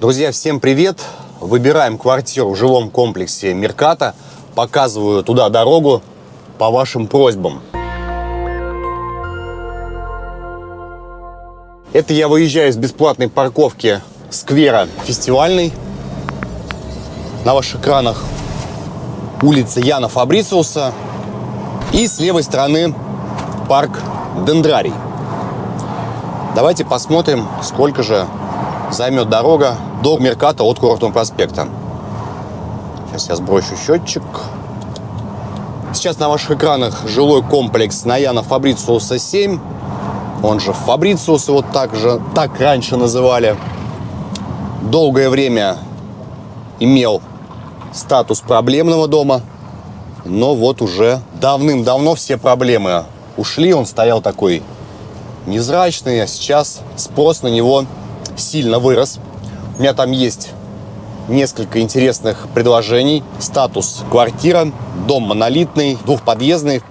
Друзья, всем привет! Выбираем квартиру в жилом комплексе Мерката. Показываю туда дорогу по вашим просьбам. Это я выезжаю с бесплатной парковки сквера фестивальный. На ваших экранах улица Яна Фабрициуса. И с левой стороны парк Дендрарий. Давайте посмотрим, сколько же займет дорога до Мерката от Курортного проспекта. Сейчас я сброшу счетчик. Сейчас на ваших экранах жилой комплекс Наяна Фабрициуса 7. Он же Фабрициус, его так же, так раньше называли. Долгое время имел статус проблемного дома. Но вот уже давным-давно все проблемы ушли. Он стоял такой невзрачный, а сейчас спрос на него сильно вырос. У меня там есть несколько интересных предложений. Статус квартира, дом монолитный, двухподъездный.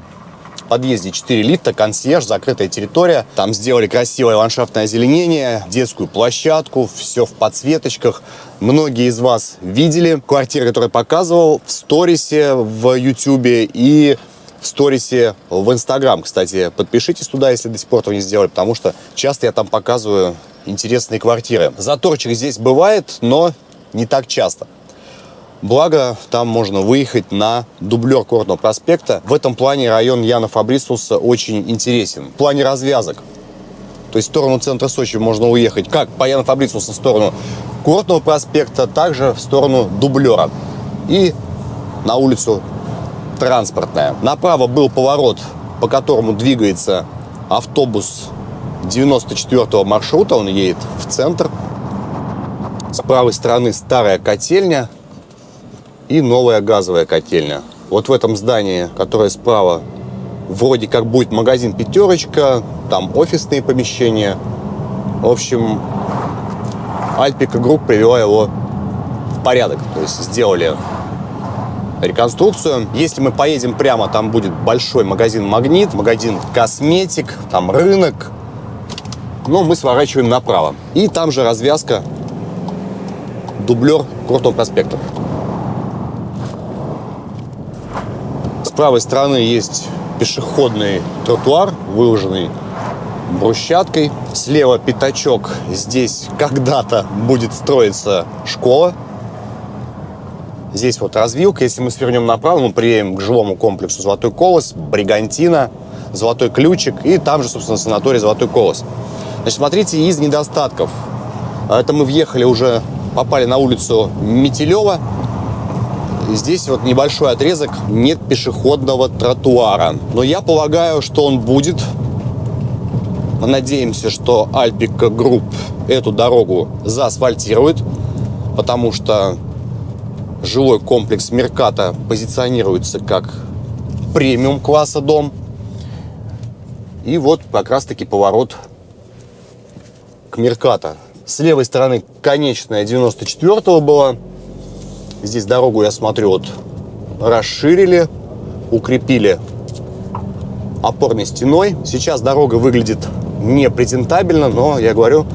В подъезде 4 лифта, консьерж, закрытая территория. Там сделали красивое ландшафтное озеленение, детскую площадку, все в подсветочках. Многие из вас видели квартиры, которые показывал в сторисе в Ютубе и в сторисе в Инстаграм. Кстати, подпишитесь туда, если до сих пор этого не сделали, потому что часто я там показываю интересные квартиры. Заторчик здесь бывает, но не так часто. Благо, там можно выехать на дублер Курортного проспекта. В этом плане район Яна Фабрисуса очень интересен. В плане развязок. То есть в сторону центра Сочи можно уехать как по Яна Фабрисуса в сторону Курортного проспекта, также в сторону дублера. И на улицу Транспортная. Направо был поворот, по которому двигается автобус 94 маршрута. Он едет в центр. С правой стороны старая котельня и новая газовая котельня. Вот в этом здании, которое справа, вроде как будет магазин «Пятерочка», там офисные помещения. В общем, Альпика Групп привела его в порядок. То есть сделали реконструкцию. Если мы поедем прямо, там будет большой магазин «Магнит», магазин «Косметик», там рынок. Но мы сворачиваем направо. И там же развязка дублер Курортного проспекта. С правой стороны есть пешеходный тротуар, выложенный брусчаткой. Слева пятачок. Здесь когда-то будет строиться школа. Здесь вот развилка. Если мы свернем направо, мы приедем к жилому комплексу «Золотой колос», «Бригантина», «Золотой ключик» и там же, собственно, санаторий «Золотой колос». Значит, смотрите, из недостатков. Это мы въехали уже попали на улицу Метелева. Здесь вот небольшой отрезок, нет пешеходного тротуара. Но я полагаю, что он будет. Мы надеемся, что Альпика Групп эту дорогу заасфальтирует, потому что жилой комплекс Мерката позиционируется как премиум класса дом. И вот как раз-таки поворот к Мерката. С левой стороны конечная 94-го была. Здесь дорогу, я смотрю, вот расширили, укрепили опорной стеной. Сейчас дорога выглядит не презентабельно, но, я говорю,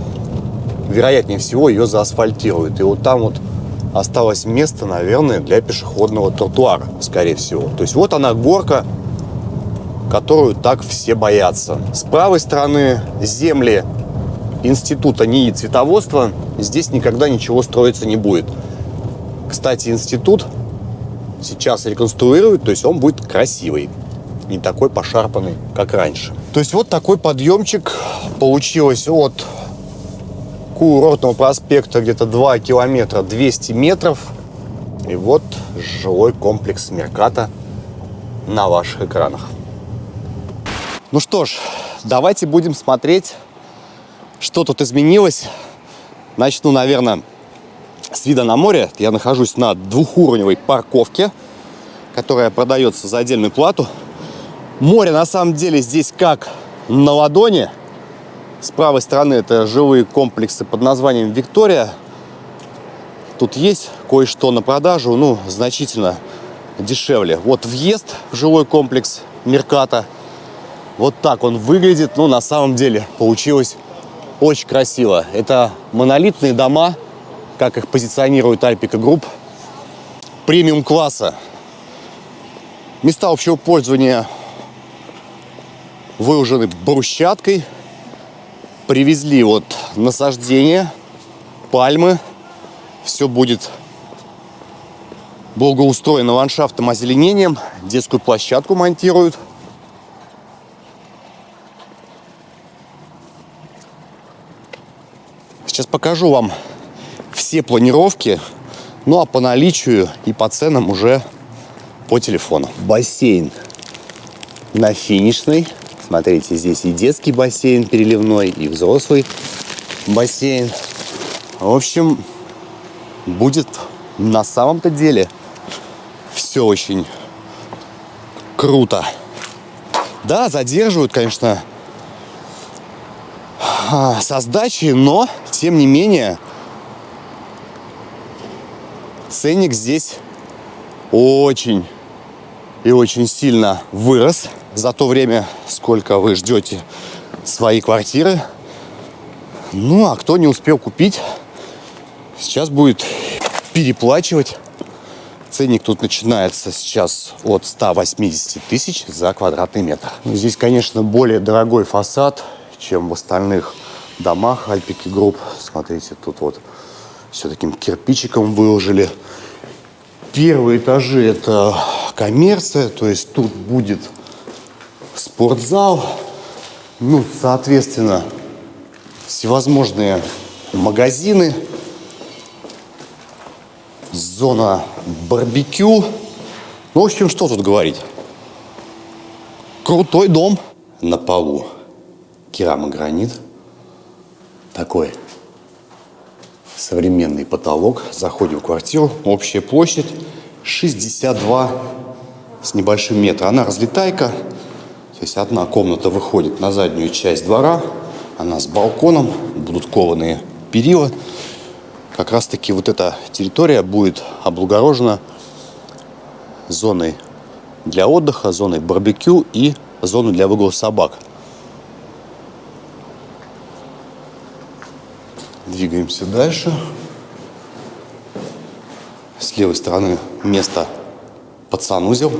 вероятнее всего ее заасфальтируют. И вот там вот осталось место, наверное, для пешеходного тротуара, скорее всего. То есть вот она горка, которую так все боятся. С правой стороны земли института НИИ цветоводства здесь никогда ничего строиться не будет. Кстати, институт сейчас реконструируют, то есть он будет красивый, не такой пошарпанный, как раньше. То есть вот такой подъемчик получилось от курортного проспекта где-то 2 километра 200 метров. И вот жилой комплекс Мерката на ваших экранах. Ну что ж, давайте будем смотреть что тут изменилось? Начну, наверное, с вида на море. Я нахожусь на двухуровневой парковке, которая продается за отдельную плату. Море на самом деле здесь как на ладони. С правой стороны это жилые комплексы под названием «Виктория». Тут есть кое-что на продажу, ну, значительно дешевле. Вот въезд в жилой комплекс Мерката. Вот так он выглядит. Ну, на самом деле получилось очень красиво. Это монолитные дома, как их позиционирует Альпика Групп, премиум класса. Места общего пользования выложены брусчаткой. Привезли вот насаждения, пальмы. Все будет благоустроено ландшафтом, озеленением. Детскую площадку монтируют. Сейчас покажу вам все планировки. Ну а по наличию и по ценам уже по телефону. Бассейн на финишной. Смотрите, здесь и детский бассейн переливной, и взрослый бассейн. В общем, будет на самом-то деле все очень круто. Да, задерживают, конечно, а, со сдачи, но, тем не менее, ценник здесь очень и очень сильно вырос за то время, сколько вы ждете свои квартиры. Ну, а кто не успел купить, сейчас будет переплачивать. Ценник тут начинается сейчас от 180 тысяч за квадратный метр. Здесь, конечно, более дорогой фасад, чем в остальных домах Альпики Групп. Смотрите, тут вот все таким кирпичиком выложили. Первые этажи это коммерция, то есть тут будет спортзал, ну, соответственно, всевозможные магазины, зона барбекю. Ну, в общем, что тут говорить? Крутой дом на полу. Керамогранит. Такой современный потолок. Заходим в квартиру. Общая площадь 62 с небольшим метра. Она разлетайка. То есть одна комната выходит на заднюю часть двора. Она с балконом. Будут кованые перила. Как раз таки вот эта территория будет облагорожена зоной для отдыха, зоной барбекю и зоной для выгула собак. Двигаемся дальше. С левой стороны место под санузел.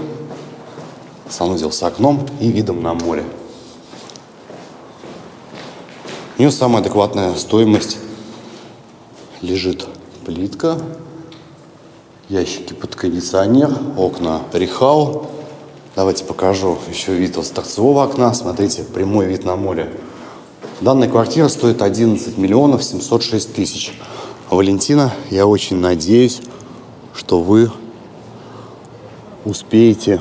Санузел с окном и видом на море. У нее самая адекватная стоимость лежит плитка, ящики под кондиционер, окна Рихау. Давайте покажу еще вид с торцевого окна. Смотрите, прямой вид на море. Данная квартира стоит 11 миллионов 706 тысяч. Валентина, я очень надеюсь, что вы успеете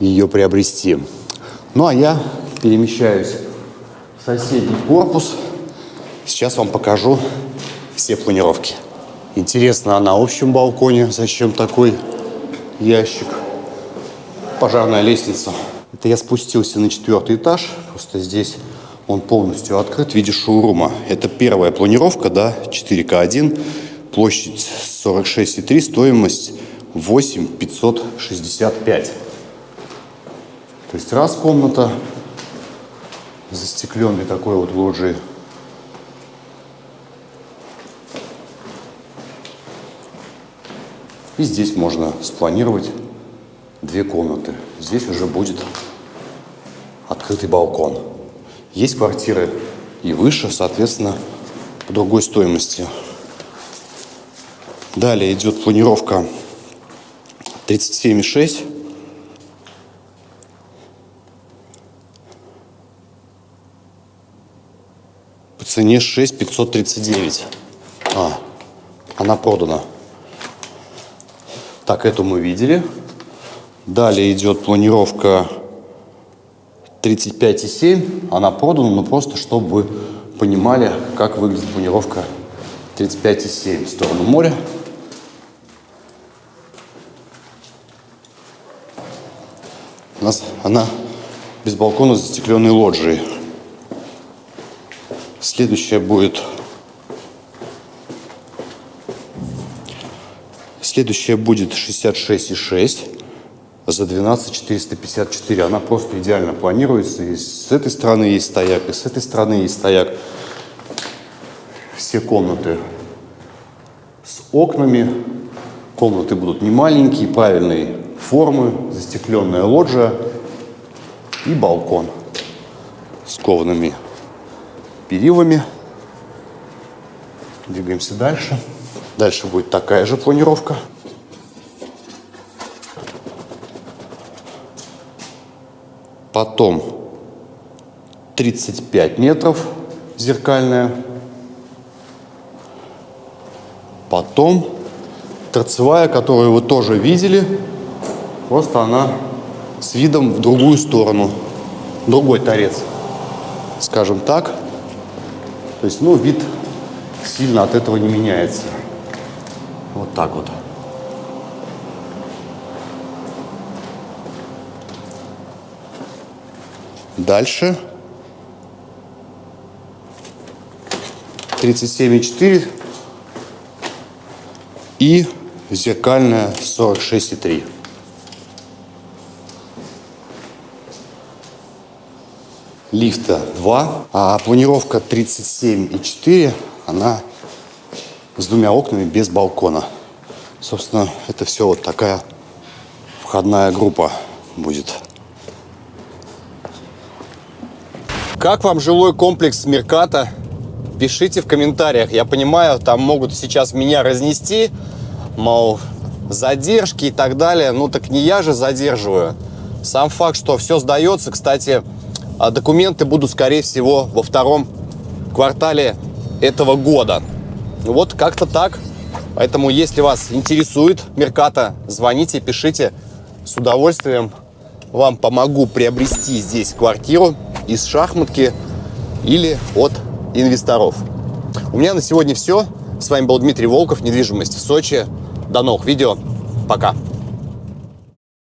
ее приобрести. Ну а я перемещаюсь в соседний корпус. Сейчас вам покажу все планировки. Интересно, а на общем балконе зачем такой ящик? Пожарная лестница. Это я спустился на четвертый этаж. Просто здесь он полностью открыт в виде шоурума. Это первая планировка, да, 4К1, площадь 46,3, стоимость 8 565. То есть раз комната, застекленный такой вот лоджии. И здесь можно спланировать две комнаты. Здесь уже будет открытый балкон. Есть квартиры и выше, соответственно, по другой стоимости. Далее идет планировка 37,6. По цене 6 539. А, она продана. Так, эту мы видели. Далее идет планировка 35,7. Она продана, но просто чтобы понимали, как выглядит планировка 35,7 в сторону моря. У нас она без балкона с застекленной лоджией. Следующая будет... Следующая будет 66,6 за 12 454. Она просто идеально планируется. И с этой стороны есть стояк, и с этой стороны есть стояк. Все комнаты с окнами. Комнаты будут не маленькие, правильной формы, застекленная лоджия и балкон с коваными перилами. Двигаемся дальше. Дальше будет такая же планировка. Потом 35 метров зеркальная. Потом торцевая, которую вы тоже видели, просто она с видом в другую сторону. Другой торец, скажем так. То есть, ну, вид сильно от этого не меняется. Вот так вот. Дальше. 37,4 и зеркальная 46,3. Лифта 2, а планировка 37,4, она с двумя окнами без балкона. Собственно, это все вот такая входная группа будет. Как вам жилой комплекс Мерката? Пишите в комментариях. Я понимаю, там могут сейчас меня разнести, мол, задержки и так далее. Ну так не я же задерживаю. Сам факт, что все сдается, кстати, а документы будут, скорее всего, во втором квартале этого года. Вот как-то так. Поэтому, если вас интересует Мерката, звоните, пишите. С удовольствием вам помогу приобрести здесь квартиру из шахматки или от инвесторов. У меня на сегодня все. С вами был Дмитрий Волков, недвижимость в Сочи. До новых видео. Пока.